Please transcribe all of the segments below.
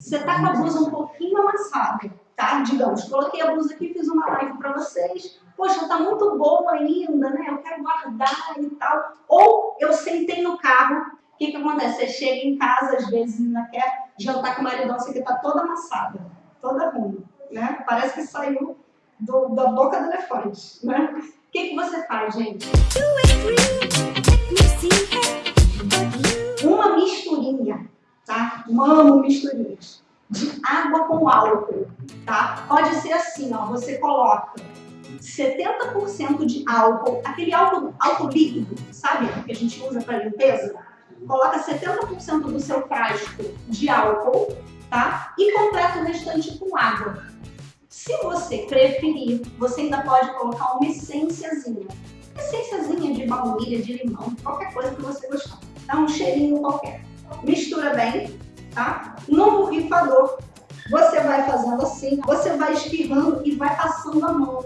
Você tá com a blusa um pouquinho amassada, tá? Digamos, coloquei a blusa aqui, fiz uma live para vocês. Poxa, tá muito boa ainda, né? Eu quero guardar e tal. Ou eu sentei no carro. O que que acontece? Você chega em casa, às vezes, ainda quer jantar com o maridão, você que tá toda amassada, toda ruim, né? Parece que saiu do, da boca do elefante, né? O que que você faz, gente? Tá? Amo misturinhas. De água com álcool, tá? Pode ser assim, ó, você coloca 70% de álcool, aquele álcool, álcool líquido, sabe? Que a gente usa para limpeza. Coloca 70% do seu frasco de álcool, tá? E completa o restante com água. Se você preferir, você ainda pode colocar uma essênciazinha. Essênciazinha de baunilha, de limão, qualquer coisa que você gostar. Dá um cheirinho qualquer mistura bem, tá? No borrifador, você vai fazendo assim, você vai espirrando e vai passando a mão,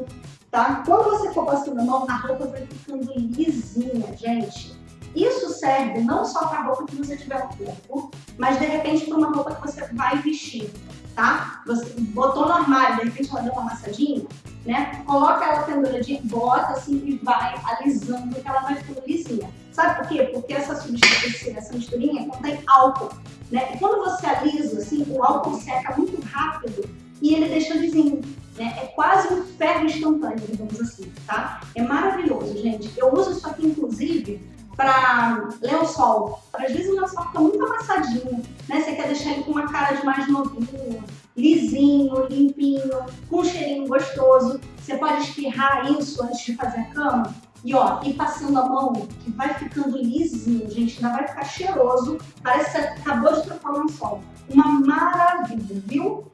tá? Quando você for passando a mão, a roupa vai ficando lisinha, gente. Isso serve não só para a roupa que você tiver no corpo, mas de repente para uma roupa que você vai vestir, tá? Você botou no armário, de repente ela deu uma amassadinha, né? Coloca ela penduradinha, bota assim e vai alisando que ela vai ficando. Sabe por quê? Porque essa, essa misturinha contém álcool, né? E quando você alisa, assim, o álcool seca muito rápido e ele deixa lisinho, né? É quase um ferro instantâneo, digamos assim, tá? É maravilhoso, gente. Eu uso isso aqui, inclusive, para lençol. Às vezes o lençol fica muito amassadinho, né? Você quer deixar ele com uma cara de mais novinho, lisinho, limpinho, com um cheirinho gostoso. Você pode espirrar isso antes de fazer a cama e ó, e tá passando a mão, que vai ficando lisinho, gente, ainda vai ficar cheiroso. Parece que acabou de trocar o folga. Uma maravilha, viu?